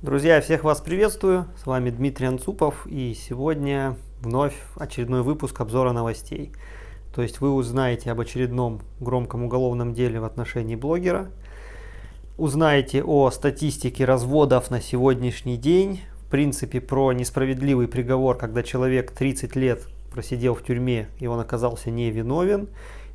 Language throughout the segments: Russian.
Друзья, всех вас приветствую, с вами Дмитрий Анцупов и сегодня вновь очередной выпуск обзора новостей. То есть вы узнаете об очередном громком уголовном деле в отношении блогера, узнаете о статистике разводов на сегодняшний день, в принципе про несправедливый приговор, когда человек 30 лет просидел в тюрьме и он оказался невиновен,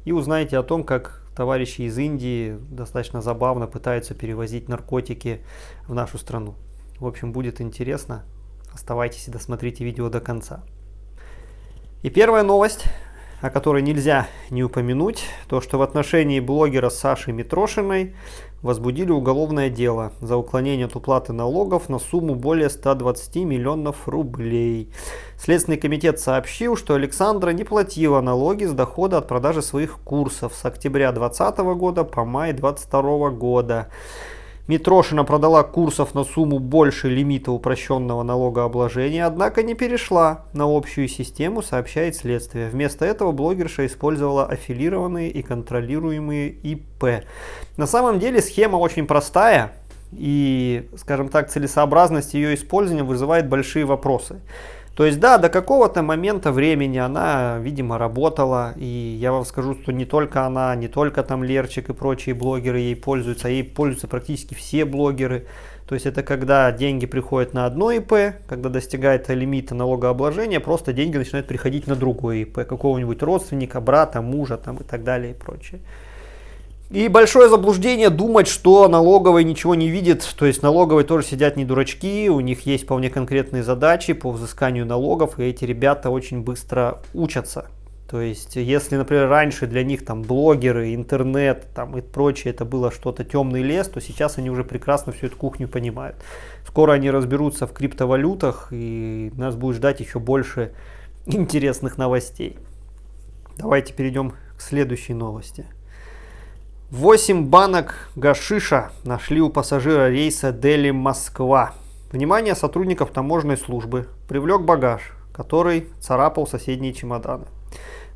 и узнаете о том, как товарищи из Индии достаточно забавно пытаются перевозить наркотики в нашу страну. В общем, будет интересно. Оставайтесь и досмотрите видео до конца. И первая новость, о которой нельзя не упомянуть, то что в отношении блогера Саши Митрошиной возбудили уголовное дело за уклонение от уплаты налогов на сумму более 120 миллионов рублей. Следственный комитет сообщил, что Александра не платила налоги с дохода от продажи своих курсов с октября 2020 года по май 2022 года. Митрошина продала курсов на сумму больше лимита упрощенного налогообложения, однако не перешла на общую систему, сообщает следствие. Вместо этого блогерша использовала аффилированные и контролируемые ИП. На самом деле схема очень простая и, скажем так, целесообразность ее использования вызывает большие вопросы. То есть, да, до какого-то момента времени она, видимо, работала. И я вам скажу, что не только она, не только там Лерчик и прочие блогеры ей пользуются, а ей пользуются практически все блогеры. То есть, это когда деньги приходят на одно ИП, когда достигает лимита налогообложения, просто деньги начинают приходить на другое ИП, какого-нибудь родственника, брата, мужа там и так далее и прочее. И большое заблуждение думать, что налоговый ничего не видит. То есть налоговые тоже сидят не дурачки, у них есть вполне конкретные задачи по взысканию налогов, и эти ребята очень быстро учатся. То есть, если, например, раньше для них там блогеры, интернет там, и прочее, это было что-то темный лес, то сейчас они уже прекрасно всю эту кухню понимают. Скоро они разберутся в криптовалютах, и нас будет ждать еще больше интересных новостей. Давайте перейдем к следующей новости. 8 банок гашиша нашли у пассажира рейса Дели-Москва. Внимание сотрудников таможенной службы привлек багаж, который царапал соседние чемоданы.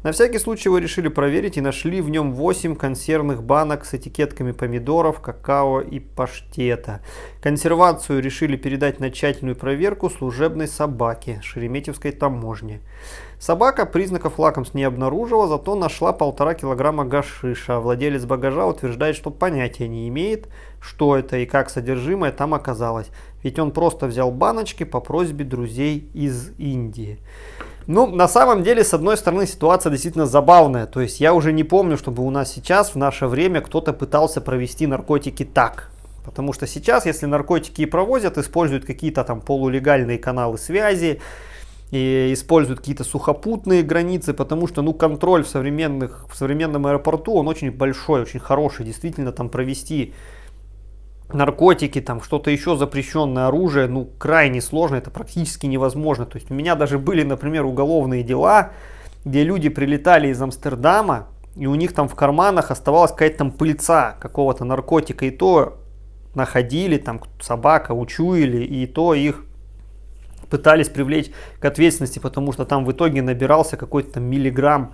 На всякий случай вы решили проверить и нашли в нем 8 консервных банок с этикетками помидоров, какао и паштета. Консервацию решили передать на тщательную проверку служебной собаке Шереметьевской таможни. Собака признаков лакомств не обнаружила, зато нашла полтора килограмма гашиша. Владелец багажа утверждает, что понятия не имеет, что это и как содержимое там оказалось. Ведь он просто взял баночки по просьбе друзей из Индии. Ну, на самом деле, с одной стороны, ситуация действительно забавная. То есть я уже не помню, чтобы у нас сейчас, в наше время, кто-то пытался провести наркотики так. Потому что сейчас, если наркотики и провозят, используют какие-то там полулегальные каналы связи, и используют какие-то сухопутные границы, потому что ну, контроль в, современных, в современном аэропорту, он очень большой, очень хороший. Действительно, там провести наркотики, там что-то еще запрещенное оружие, ну, крайне сложно, это практически невозможно. То есть у меня даже были, например, уголовные дела, где люди прилетали из Амстердама, и у них там в карманах оставалась какая-то там пыльца какого-то наркотика, и то находили, там собака учуяли, и то их пытались привлечь к ответственности, потому что там в итоге набирался какой-то миллиграмм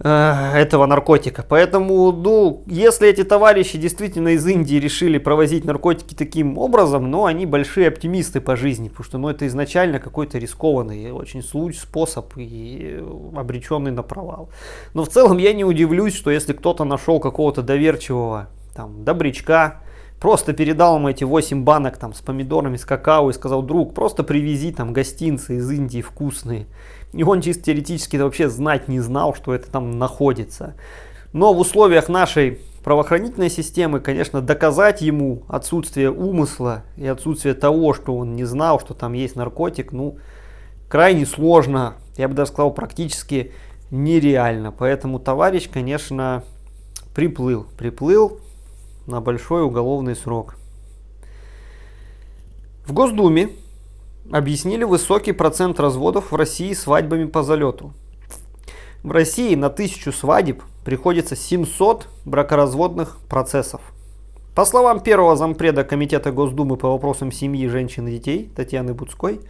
э, этого наркотика. Поэтому, ну, если эти товарищи действительно из Индии решили провозить наркотики таким образом, ну, они большие оптимисты по жизни, потому что, ну, это изначально какой-то рискованный очень случай, способ и обреченный на провал. Но в целом я не удивлюсь, что если кто-то нашел какого-то доверчивого, там, добрячка, Просто передал ему эти 8 банок там с помидорами, с какао и сказал, друг, просто привези там гостинцы из Индии вкусные. И он чисто теоретически вообще знать не знал, что это там находится. Но в условиях нашей правоохранительной системы, конечно, доказать ему отсутствие умысла и отсутствие того, что он не знал, что там есть наркотик, ну, крайне сложно, я бы даже сказал, практически нереально. Поэтому товарищ, конечно, приплыл, приплыл, на большой уголовный срок. В Госдуме объяснили высокий процент разводов в России свадьбами по залету. В России на тысячу свадеб приходится 700 бракоразводных процессов. По словам первого зампреда Комитета Госдумы по вопросам семьи, женщин и детей Татьяны Буцкой,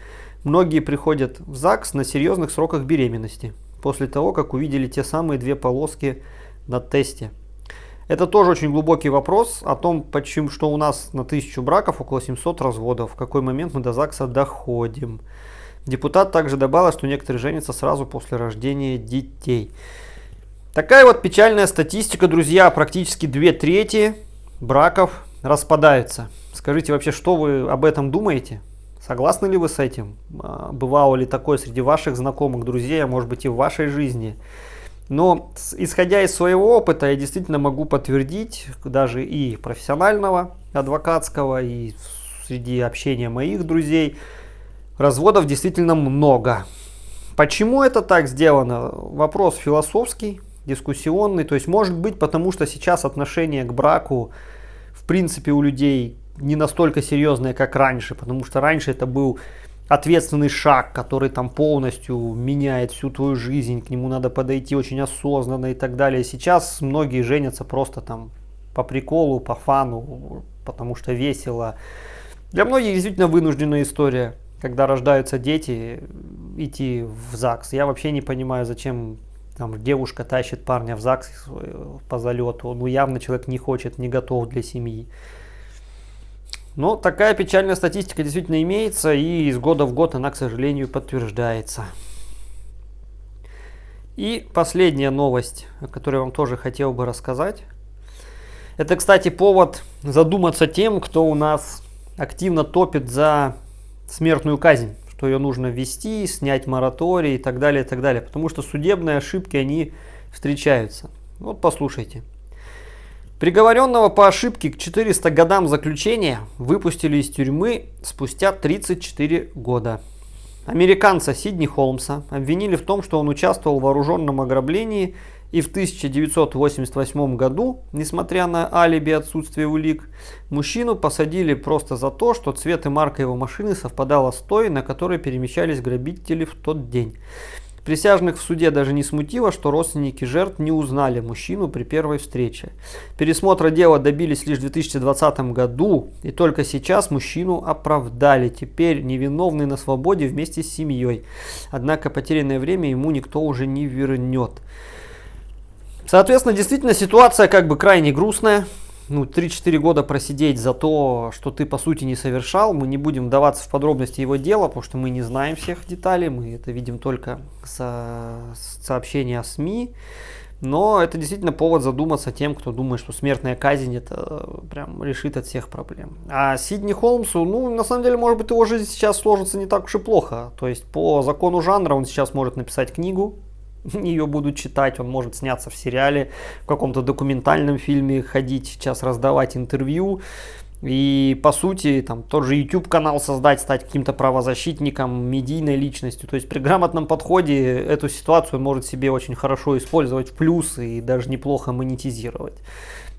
многие приходят в ЗАГС на серьезных сроках беременности, после того, как увидели те самые две полоски на тесте – Это тоже очень глубокий вопрос о том, почему, что у нас на тысячу браков около 700 разводов. В какой момент мы до ЗАГСа доходим. Депутат также добавил, что некоторые женятся сразу после рождения детей. Такая вот печальная статистика, друзья. Практически две трети браков распадаются. Скажите вообще, что вы об этом думаете? Согласны ли вы с этим? А, бывало ли такое среди ваших знакомых, друзей, а может быть и в вашей жизни? Но исходя из своего опыта, я действительно могу подтвердить, даже и профессионального, адвокатского, и среди общения моих друзей, разводов действительно много. Почему это так сделано? Вопрос философский, дискуссионный. То есть может быть потому, что сейчас отношение к браку в принципе у людей не настолько серьезное, как раньше. Потому что раньше это был ответственный шаг, который там полностью меняет всю твою жизнь, к нему надо подойти очень осознанно и так далее. Сейчас многие женятся просто там по приколу, по фану, потому что весело. Для многих действительно вынужденная история, когда рождаются дети, идти в ЗАГС. Я вообще не понимаю, зачем там девушка тащит парня в ЗАГС по залету. Ну явно человек не хочет, не готов для семьи. Но такая печальная статистика действительно имеется, и из года в год она, к сожалению, подтверждается. И последняя новость, о которой я вам тоже хотел бы рассказать. Это, кстати, повод задуматься тем, кто у нас активно топит за смертную казнь, что ее нужно ввести, снять мораторий и так далее, и так далее. Потому что судебные ошибки, они встречаются. Вот послушайте. Приговоренного по ошибке к 400 годам заключения выпустили из тюрьмы спустя 34 года. Американца Сидни Холмса обвинили в том, что он участвовал в вооруженном ограблении и в 1988 году, несмотря на алиби отсутствие улик, мужчину посадили просто за то, что цвет и марка его машины совпадала с той, на которой перемещались грабители в тот день. Присяжных в суде даже не смутило, что родственники жертв не узнали мужчину при первой встрече. Пересмотра дела добились лишь в 2020 году, и только сейчас мужчину оправдали. Теперь невиновный на свободе вместе с семьей. Однако потерянное время ему никто уже не вернет. Соответственно, действительно ситуация как бы крайне грустная ну, 3-4 года просидеть за то, что ты по сути не совершал. Мы не будем вдаваться в подробности его дела, потому что мы не знаем всех деталей, мы это видим только со сообщения о СМИ. Но это действительно повод задуматься тем, кто думает, что смертная казнь это прям решит от всех проблем. А Сидни Холмсу, ну, на самом деле, может быть, его жизнь сейчас сложится не так уж и плохо. То есть, по закону жанра он сейчас может написать книгу, ее будут читать, он может сняться в сериале, в каком-то документальном фильме, ходить сейчас раздавать интервью. И по сути, там тот же YouTube канал создать, стать каким-то правозащитником, медийной личностью. То есть при грамотном подходе эту ситуацию может себе очень хорошо использовать в плюс и даже неплохо монетизировать.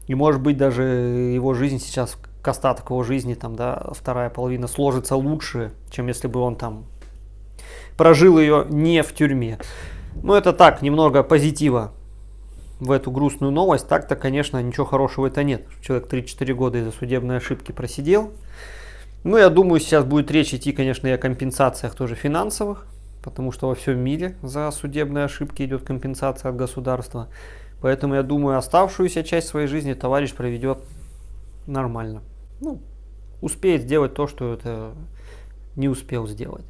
И может быть даже его жизнь сейчас, к остаток его жизни, там, да, вторая половина сложится лучше, чем если бы он там прожил ее не в тюрьме. Ну, это так, немного позитива в эту грустную новость. Так-то, конечно, ничего хорошего это нет. Человек 3-4 года из-за судебной ошибки просидел. Ну, я думаю, сейчас будет речь идти, конечно, и о компенсациях тоже финансовых, потому что во всем мире за судебные ошибки идет компенсация от государства. Поэтому, я думаю, оставшуюся часть своей жизни товарищ проведет нормально. Ну, успеет сделать то, что это не успел сделать.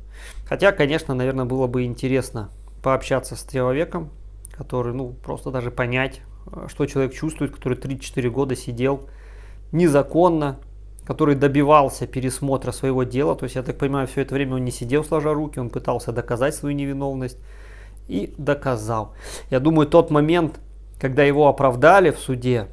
Хотя, конечно, наверное, было бы интересно пообщаться с человеком, который, ну, просто даже понять, э, что человек чувствует, который 3-4 года сидел незаконно, который добивался пересмотра своего дела. То есть, я так понимаю, все это время он не сидел сложа руки, он пытался доказать свою невиновность и доказал. Я думаю, тот момент, когда его оправдали в суде,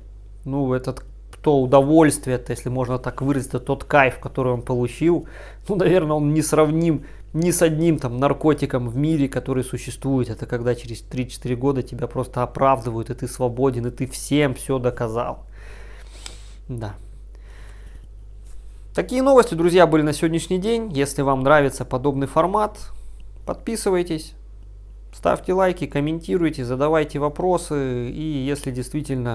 ну, этот то удовольствие, это, если можно так выразить, тот кайф, который он получил, ну, наверное, он не сравним ни с одним там наркотиком в мире, который существует. Это когда через 3-4 года тебя просто оправдывают, и ты свободен, и ты всем все доказал. Да. Такие новости, друзья, были на сегодняшний день. Если вам нравится подобный формат, подписывайтесь, ставьте лайки, комментируйте, задавайте вопросы. И если действительно